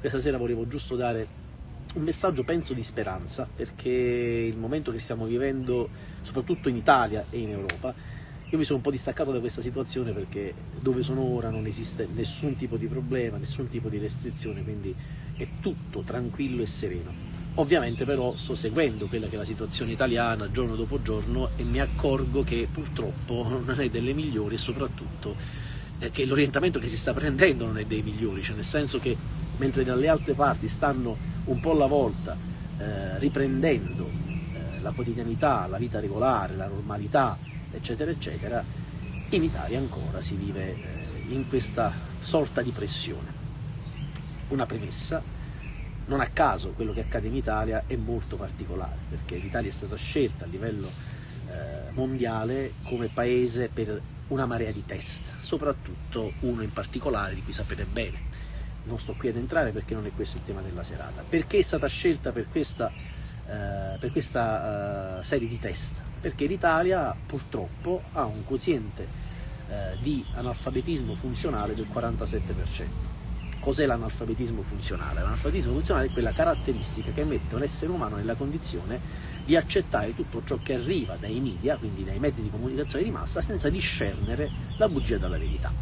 Questa sera volevo giusto dare un messaggio, penso, di speranza, perché il momento che stiamo vivendo, soprattutto in Italia e in Europa, io mi sono un po' distaccato da questa situazione perché dove sono ora non esiste nessun tipo di problema, nessun tipo di restrizione, quindi è tutto tranquillo e sereno. Ovviamente però sto seguendo quella che è la situazione italiana giorno dopo giorno e mi accorgo che purtroppo non è delle migliori e soprattutto eh, che l'orientamento che si sta prendendo non è dei migliori, cioè nel senso che mentre dalle altre parti stanno un po' alla volta eh, riprendendo eh, la quotidianità, la vita regolare, la normalità, eccetera, eccetera, in Italia ancora si vive eh, in questa sorta di pressione. Una premessa, non a caso quello che accade in Italia è molto particolare, perché l'Italia è stata scelta a livello eh, mondiale come paese per una marea di test, soprattutto uno in particolare di cui sapete bene. Non sto qui ad entrare perché non è questo il tema della serata. Perché è stata scelta per questa, eh, per questa uh, serie di test? Perché l'Italia purtroppo ha un quoziente eh, di analfabetismo funzionale del 47%. Cos'è l'analfabetismo funzionale? L'analfabetismo funzionale è quella caratteristica che mette un essere umano nella condizione di accettare tutto ciò che arriva dai media, quindi dai mezzi di comunicazione di massa, senza discernere la bugia dalla verità.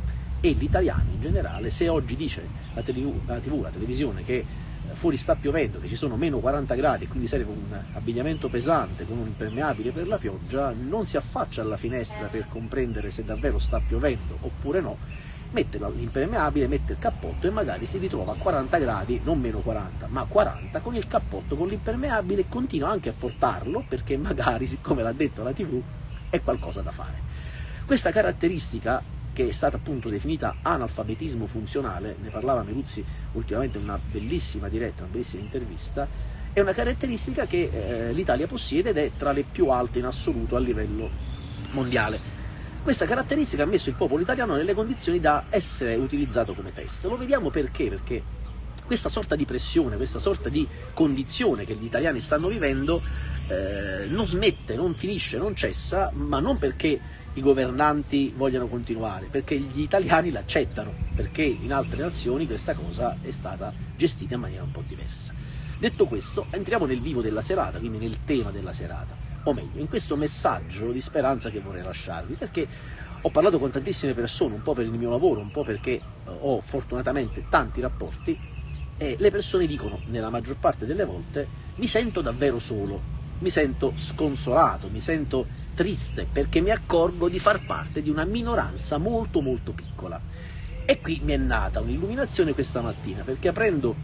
E l'italiano in generale, se oggi dice la TV, la, TV, la televisione che fuori sta piovendo, che ci sono meno 40 gradi e quindi serve un abbigliamento pesante con un impermeabile per la pioggia, non si affaccia alla finestra per comprendere se davvero sta piovendo oppure no, mette l'impermeabile, mette il cappotto e magari si ritrova a 40 gradi, non meno 40, ma 40 con il cappotto, con l'impermeabile e continua anche a portarlo perché magari, siccome l'ha detto la TV, è qualcosa da fare. Questa caratteristica che è stata appunto definita analfabetismo funzionale, ne parlava Meruzzi ultimamente in una bellissima diretta, una bellissima intervista, è una caratteristica che eh, l'Italia possiede ed è tra le più alte in assoluto a livello mondiale. Questa caratteristica ha messo il popolo italiano nelle condizioni da essere utilizzato come test. Lo vediamo perché? Perché questa sorta di pressione, questa sorta di condizione che gli italiani stanno vivendo eh, non smette, non finisce, non cessa, ma non perché i governanti vogliano continuare, perché gli italiani l'accettano, perché in altre nazioni questa cosa è stata gestita in maniera un po' diversa. Detto questo, entriamo nel vivo della serata, quindi nel tema della serata o meglio, in questo messaggio di speranza che vorrei lasciarvi, perché ho parlato con tantissime persone, un po' per il mio lavoro, un po' perché eh, ho fortunatamente tanti rapporti, e le persone dicono, nella maggior parte delle volte, mi sento davvero solo, mi sento sconsolato, mi sento triste, perché mi accorgo di far parte di una minoranza molto molto piccola. E qui mi è nata un'illuminazione questa mattina, perché aprendo,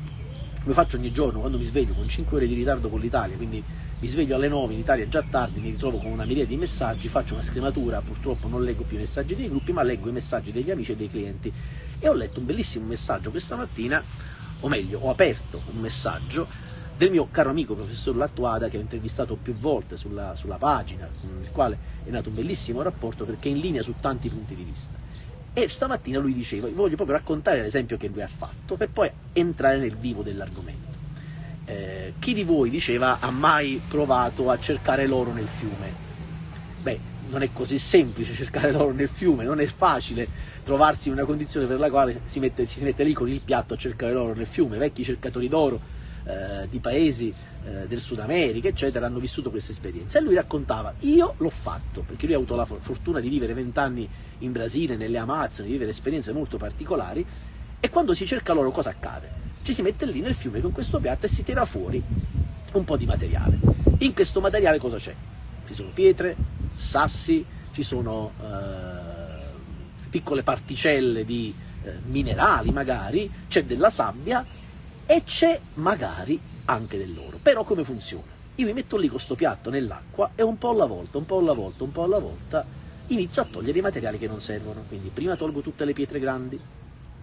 come faccio ogni giorno, quando mi sveglio con 5 ore di ritardo con l'Italia, quindi mi sveglio alle 9, in Italia è già tardi, mi ritrovo con una miriade di messaggi, faccio una scrematura, purtroppo non leggo più i messaggi dei gruppi, ma leggo i messaggi degli amici e dei clienti. E ho letto un bellissimo messaggio questa mattina, o meglio, ho aperto un messaggio del mio caro amico professor Lattuada che ho intervistato più volte sulla, sulla pagina, con il quale è nato un bellissimo rapporto perché è in linea su tanti punti di vista. E stamattina lui diceva, voglio proprio raccontare l'esempio che lui ha fatto per poi entrare nel vivo dell'argomento. Eh, chi di voi, diceva, ha mai provato a cercare l'oro nel fiume? Beh, non è così semplice cercare l'oro nel fiume, non è facile trovarsi in una condizione per la quale si mette, ci si mette lì con il piatto a cercare l'oro nel fiume. Vecchi cercatori d'oro eh, di paesi eh, del Sud America, eccetera, hanno vissuto questa esperienza. E lui raccontava, io l'ho fatto, perché lui ha avuto la fortuna di vivere vent'anni in Brasile, nelle Amazzoni, di vivere esperienze molto particolari, e quando si cerca l'oro cosa accade? Ci si mette lì nel fiume con questo piatto e si tira fuori un po' di materiale. In questo materiale cosa c'è? Ci sono pietre, sassi, ci sono eh, piccole particelle di eh, minerali magari, c'è della sabbia e c'è magari anche dell'oro. Però come funziona? Io mi metto lì con questo piatto nell'acqua e un po' alla volta, un po' alla volta, un po' alla volta inizio a togliere i materiali che non servono. Quindi prima tolgo tutte le pietre grandi,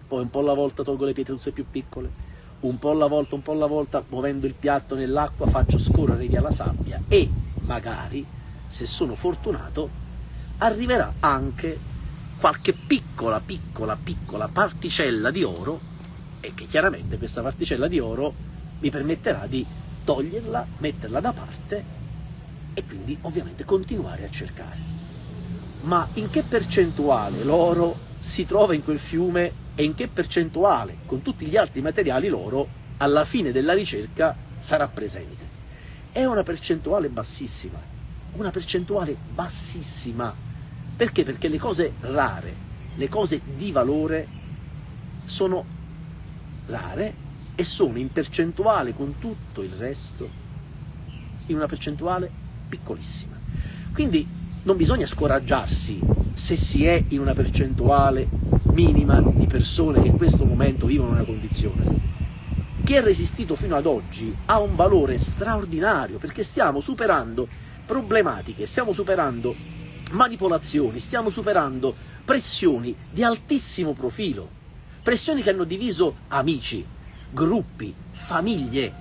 poi un po' alla volta tolgo le pietre tutte più piccole, un po' alla volta, un po' alla volta, muovendo il piatto nell'acqua, faccio scorrere via la sabbia e magari, se sono fortunato, arriverà anche qualche piccola, piccola, piccola particella di oro e che chiaramente questa particella di oro mi permetterà di toglierla, metterla da parte e quindi ovviamente continuare a cercare. Ma in che percentuale l'oro si trova in quel fiume e in che percentuale con tutti gli altri materiali loro alla fine della ricerca sarà presente. È una percentuale bassissima, una percentuale bassissima. Perché? Perché le cose rare, le cose di valore sono rare e sono in percentuale con tutto il resto in una percentuale piccolissima. Quindi non bisogna scoraggiarsi se si è in una percentuale minima di persone che in questo momento vivono una condizione. Chi è resistito fino ad oggi ha un valore straordinario perché stiamo superando problematiche, stiamo superando manipolazioni, stiamo superando pressioni di altissimo profilo, pressioni che hanno diviso amici, gruppi, famiglie.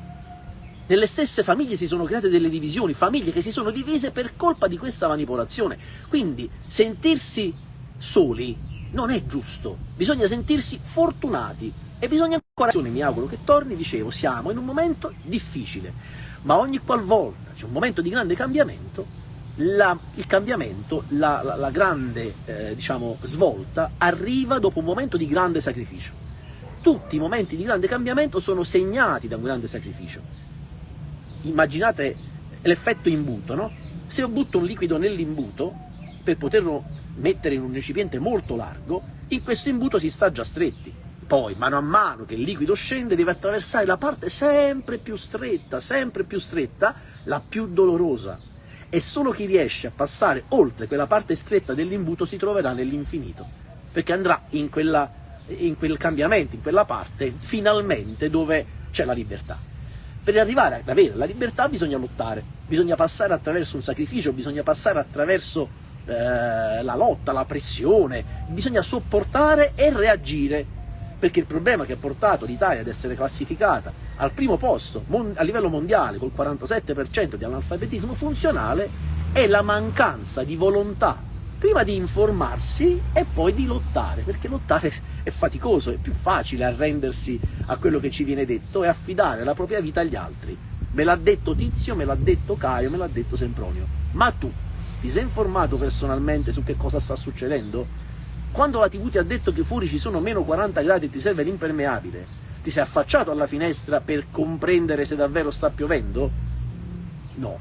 Nelle stesse famiglie si sono create delle divisioni, famiglie che si sono divise per colpa di questa manipolazione. Quindi sentirsi soli non è giusto, bisogna sentirsi fortunati e bisogna ancora, mi auguro che torni, dicevo, siamo in un momento difficile, ma ogni qualvolta c'è un momento di grande cambiamento, la, il cambiamento, la, la, la grande eh, diciamo, svolta arriva dopo un momento di grande sacrificio tutti i momenti di grande cambiamento sono segnati da un grande sacrificio. Immaginate l'effetto imbuto, no? Se io butto un liquido nell'imbuto, per poterlo mettere in un recipiente molto largo, in questo imbuto si sta già stretti. Poi, mano a mano che il liquido scende, deve attraversare la parte sempre più stretta, sempre più stretta, la più dolorosa. E solo chi riesce a passare oltre quella parte stretta dell'imbuto si troverà nell'infinito, perché andrà in quella in quel cambiamento, in quella parte, finalmente dove c'è la libertà. Per arrivare ad avere la libertà bisogna lottare, bisogna passare attraverso un sacrificio, bisogna passare attraverso eh, la lotta, la pressione, bisogna sopportare e reagire, perché il problema che ha portato l'Italia ad essere classificata al primo posto a livello mondiale col 47% di analfabetismo funzionale è la mancanza di volontà prima di informarsi e poi di lottare, perché lottare è faticoso, è più facile arrendersi a quello che ci viene detto e affidare la propria vita agli altri. Me l'ha detto Tizio, me l'ha detto Caio, me l'ha detto Sempronio. Ma tu ti sei informato personalmente su che cosa sta succedendo? Quando la TV ti ha detto che fuori ci sono meno 40 gradi e ti serve l'impermeabile, ti sei affacciato alla finestra per comprendere se davvero sta piovendo? No,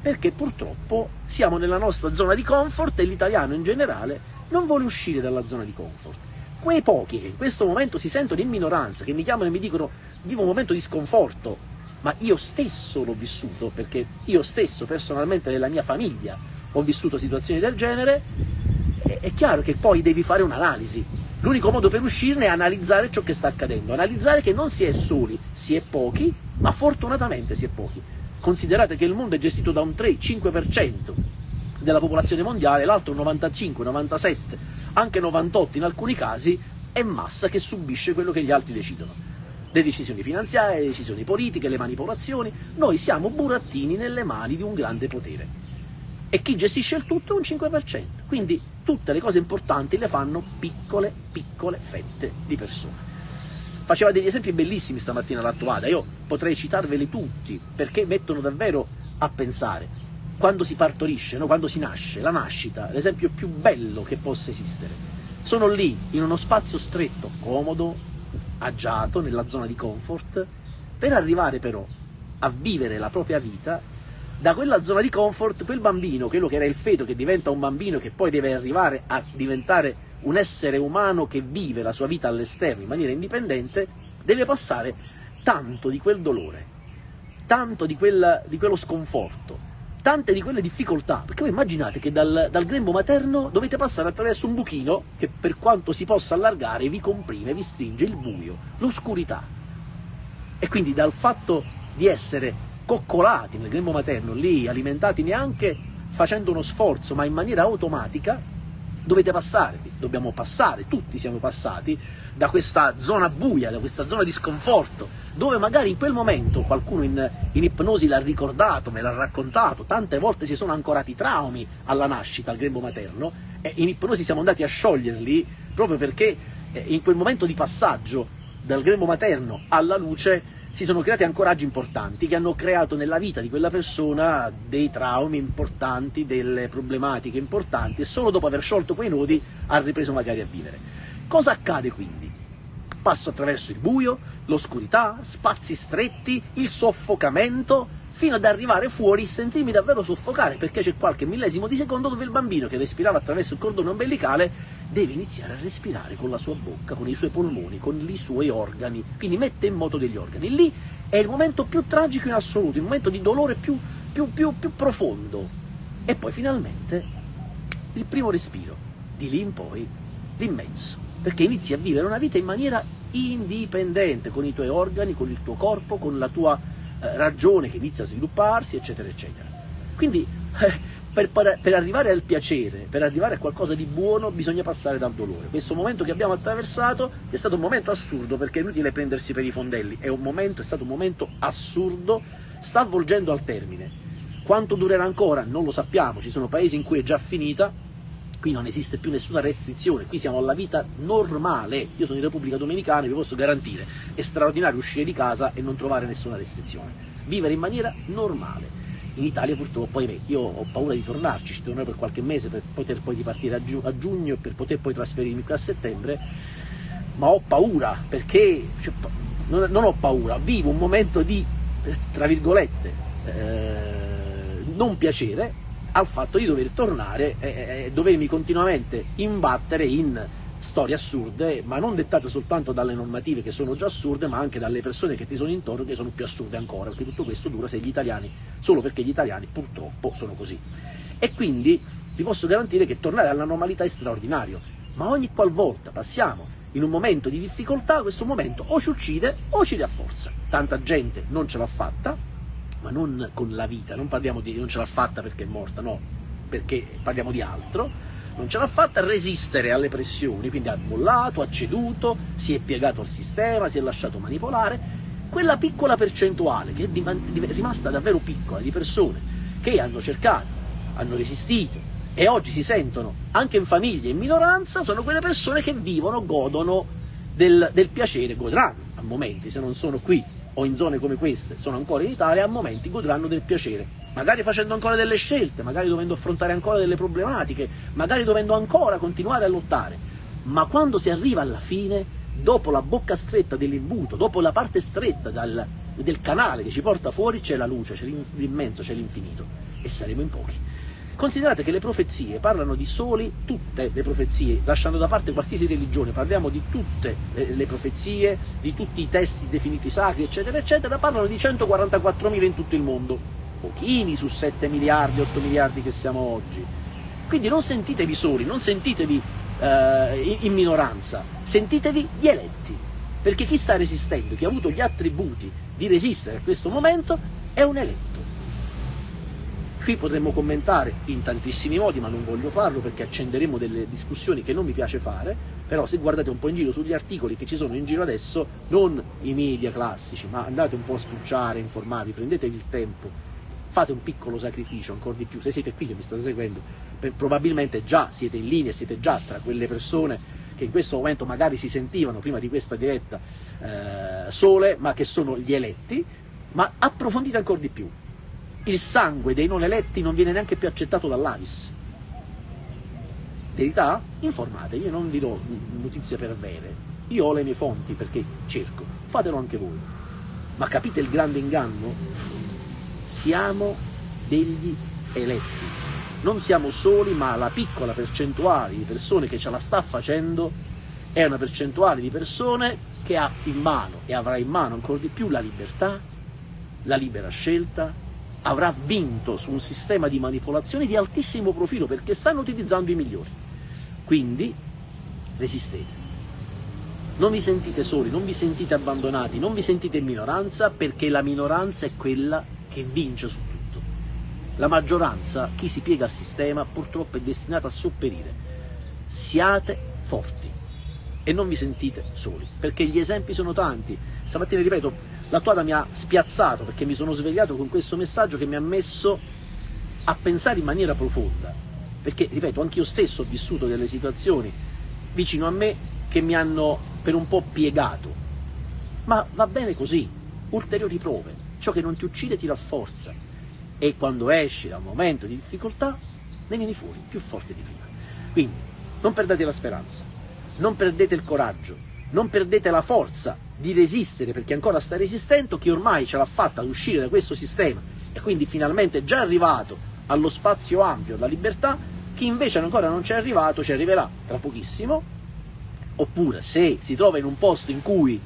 perché purtroppo siamo nella nostra zona di comfort e l'italiano in generale non vuole uscire dalla zona di comfort. Quei pochi che in questo momento si sentono in minoranza, che mi chiamano e mi dicono vivo un momento di sconforto, ma io stesso l'ho vissuto, perché io stesso personalmente nella mia famiglia ho vissuto situazioni del genere, è chiaro che poi devi fare un'analisi. L'unico modo per uscirne è analizzare ciò che sta accadendo, analizzare che non si è soli, si è pochi, ma fortunatamente si è pochi Considerate che il mondo è gestito da un 3-5% della popolazione mondiale, l'altro 95, 97, anche 98 in alcuni casi, è massa che subisce quello che gli altri decidono. Le decisioni finanziarie, le decisioni politiche, le manipolazioni, noi siamo burattini nelle mani di un grande potere. E chi gestisce il tutto è un 5%. Quindi tutte le cose importanti le fanno piccole, piccole fette di persone faceva degli esempi bellissimi stamattina l'attuata, io potrei citarveli tutti perché mettono davvero a pensare. Quando si partorisce, no? quando si nasce, la nascita, l'esempio più bello che possa esistere. Sono lì, in uno spazio stretto, comodo, agiato, nella zona di comfort, per arrivare però a vivere la propria vita da quella zona di comfort, quel bambino, quello che era il feto che diventa un bambino che poi deve arrivare a diventare un essere umano che vive la sua vita all'esterno in maniera indipendente, deve passare tanto di quel dolore, tanto di, quella, di quello sconforto, tante di quelle difficoltà, perché voi immaginate che dal, dal, grembo materno dovete passare attraverso un buchino che per quanto si possa allargare vi comprime, vi stringe il buio, l'oscurità. E quindi dal fatto di essere coccolati nel grembo materno, lì alimentati neanche facendo uno sforzo, ma in maniera automatica, dovete passare, dobbiamo passare, tutti siamo passati da questa zona buia, da questa zona di sconforto, dove magari in quel momento qualcuno in, in ipnosi l'ha ricordato, me l'ha raccontato, tante volte si sono ancorati traumi alla nascita, al grembo materno, e in ipnosi siamo andati a scioglierli proprio perché eh, in quel momento di passaggio dal grembo materno alla luce si sono creati ancoraggi importanti che hanno creato nella vita di quella persona dei traumi importanti, delle problematiche importanti e solo dopo aver sciolto quei nodi ha ripreso magari a vivere. Cosa accade quindi? passo attraverso il buio, l'oscurità, spazi stretti, il soffocamento, fino ad arrivare fuori e sentirmi davvero soffocare, perché c'è qualche millesimo di secondo dove il bambino che respirava attraverso il cordone ombelicale deve iniziare a respirare con la sua bocca, con i suoi polmoni, con i suoi organi, quindi mette in moto degli organi. Lì è il momento più tragico in assoluto, il momento di dolore più, più, più, più profondo. E poi finalmente il primo respiro, di lì in poi l'immenso, perché inizi a vivere una vita in maniera indipendente, con i tuoi organi, con il tuo corpo, con la tua eh, ragione che inizia a svilupparsi, eccetera, eccetera. Quindi eh, per, per, arrivare al piacere, per arrivare a qualcosa di buono, bisogna passare dal dolore. Questo momento che abbiamo attraversato è stato un momento assurdo, perché è inutile prendersi per i fondelli, è, momento, è stato un momento assurdo, sta avvolgendo al termine. Quanto durerà ancora? Non lo sappiamo, ci sono paesi in cui è già finita, qui non esiste più nessuna restrizione, qui siamo alla vita normale, io sono in Repubblica Dominicana e vi posso garantire, è straordinario uscire di casa e non trovare nessuna restrizione, vivere in maniera normale. In Italia purtroppo, ahimè, io ho paura di tornarci, ci tornerò per qualche mese per poter poi ripartire a, giu a giugno e per poter poi trasferirmi qui a settembre, ma ho paura perché, cioè, non, non, ho paura, vivo un momento di, tra virgolette, eh, non piacere, al fatto di dover tornare e, e dovermi continuamente imbattere in storie assurde, ma non dettate soltanto dalle normative che sono già assurde, ma anche dalle persone che ti sono intorno che sono più assurde ancora, perché tutto questo dura se gli italiani, solo perché gli italiani purtroppo sono così. E quindi vi posso garantire che tornare alla normalità è straordinario, ma ogni qualvolta passiamo in un momento di difficoltà, questo momento o ci uccide o ci rafforza. Tanta gente non ce l'ha fatta, ma non con la vita, non parliamo di non ce l'ha fatta perché è morta, no, perché parliamo di altro, non ce l'ha fatta a resistere alle pressioni, quindi ha mollato, ha ceduto, si è piegato al sistema, si è lasciato manipolare, quella piccola percentuale che è rimasta davvero piccola di persone che hanno cercato, hanno resistito e oggi si sentono anche in famiglie in minoranza, sono quelle persone che vivono, godono del, del piacere, godranno a momenti, se non sono qui o in zone come queste sono ancora in Italia, a momenti godranno del piacere, magari facendo ancora delle scelte, magari dovendo affrontare ancora delle problematiche, magari dovendo ancora continuare a lottare, ma quando si arriva alla fine, dopo la bocca stretta dell'imbuto, dopo la parte stretta dal, del canale che ci porta fuori, c'è la luce, c'è l'immenso, c'è l'infinito. E saremo in pochi. Considerate che le profezie parlano di soli, tutte le profezie, lasciando da parte qualsiasi religione, parliamo di tutte le profezie, di tutti i testi definiti sacri, eccetera, eccetera, parlano di 144.000 in tutto il mondo, pochini su 7 miliardi, 8 miliardi che siamo oggi. Quindi non sentitevi soli, non sentitevi eh, in minoranza, sentitevi gli eletti, perché chi sta resistendo, chi ha avuto gli attributi di resistere a questo momento, è un eletto. Qui potremmo commentare in tantissimi modi, ma non voglio farlo perché accenderemo delle discussioni che non mi piace fare, però se guardate un po' in giro sugli articoli che ci sono in giro adesso, non i media classici, ma andate un po' a spulciare, informavi, prendetevi il tempo, fate un piccolo sacrificio, ancora di più, se siete qui che mi state seguendo, probabilmente già siete in linea, siete già tra quelle persone che in questo momento magari si sentivano prima di questa diretta eh, sole, ma che sono gli eletti, ma approfondite ancora di più, il sangue dei non eletti non viene neanche più accettato dall'Avis. Verità? Informate, io non vi do notizie per avere, io ho le mie fonti perché cerco, fatelo anche voi. Ma capite il grande inganno? Siamo degli eletti. Non siamo soli, ma la piccola percentuale di persone che ce la sta facendo è una percentuale di persone che ha in mano e avrà in mano ancora di più la libertà, la libera scelta, avrà vinto su un sistema di manipolazione di altissimo profilo perché stanno utilizzando i migliori. Quindi resistete. Non vi sentite soli, non vi sentite abbandonati, non vi sentite in minoranza perché la minoranza è quella che vince su tutto. La maggioranza, chi si piega al sistema, purtroppo è destinata a sopperire. Siate forti e non vi sentite soli, perché gli esempi sono tanti. Stamattina, ripeto, la Tuada mi ha spiazzato perché mi sono svegliato con questo messaggio che mi ha messo a pensare in maniera profonda. Perché, ripeto, anch'io stesso ho vissuto delle situazioni vicino a me che mi hanno per un po' piegato. Ma va bene così, ulteriori prove, ciò che non ti uccide ti rafforza. E quando esci da un momento di difficoltà ne vieni fuori più forte di prima. Quindi non perdete la speranza, non perdete il coraggio, non perdete la forza di resistere perché ancora sta resistendo, chi ormai ce l'ha fatta ad uscire da questo sistema. E quindi finalmente è già arrivato allo spazio ampio della libertà, chi invece ancora non ci è arrivato ci arriverà tra pochissimo, oppure se si trova in un posto in cui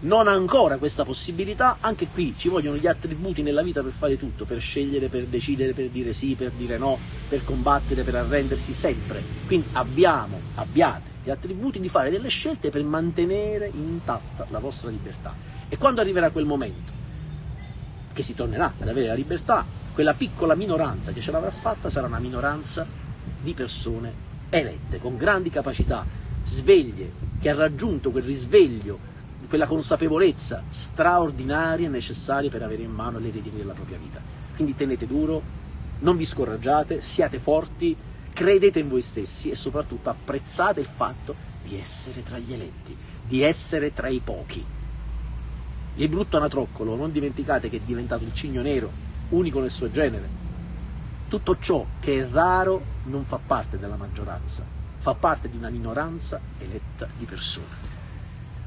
non ha ancora questa possibilità, anche qui ci vogliono gli attributi nella vita per fare tutto, per scegliere, per decidere, per dire sì, per dire no, per combattere, per arrendersi sempre. Quindi abbiamo, abbiate gli attributi di fare delle scelte per mantenere intatta la vostra libertà. E quando arriverà quel momento che si tornerà ad avere la libertà, quella piccola minoranza che ce l'avrà fatta sarà una minoranza di persone elette, con grandi capacità, sveglie, che ha raggiunto quel risveglio quella consapevolezza straordinaria necessaria per avere in mano le redini della propria vita. Quindi tenete duro, non vi scoraggiate, siate forti, credete in voi stessi e soprattutto apprezzate il fatto di essere tra gli eletti, di essere tra i pochi. Il brutto anatroccolo, non dimenticate che è diventato il cigno nero, unico nel suo genere. Tutto ciò che è raro non fa parte della maggioranza, fa parte di una minoranza eletta di persone.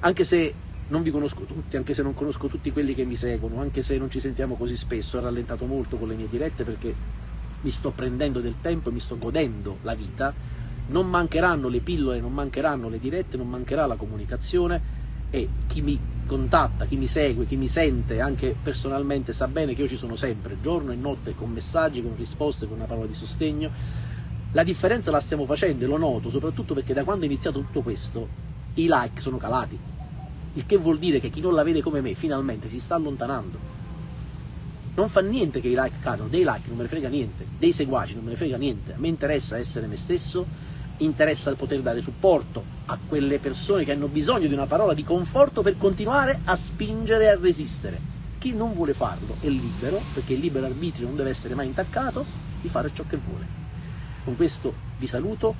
Anche se non vi conosco tutti, anche se non conosco tutti quelli che mi seguono, anche se non ci sentiamo così spesso, ho rallentato molto con le mie dirette perché mi sto prendendo del tempo e mi sto godendo la vita, non mancheranno le pillole, non mancheranno le dirette, non mancherà la comunicazione e chi mi contatta, chi mi segue, chi mi sente anche personalmente sa bene che io ci sono sempre, giorno e notte, con messaggi, con risposte, con una parola di sostegno. La differenza la stiamo facendo e lo noto soprattutto perché da quando è iniziato tutto questo i like sono calati il che vuol dire che chi non la vede come me finalmente si sta allontanando. Non fa niente che i like cadano, dei like non me ne frega niente, dei seguaci non me ne frega niente, a me interessa essere me stesso, interessa poter dare supporto a quelle persone che hanno bisogno di una parola di conforto per continuare a spingere e a resistere. Chi non vuole farlo è libero, perché il libero arbitrio non deve essere mai intaccato, di fare ciò che vuole. Con questo vi saluto.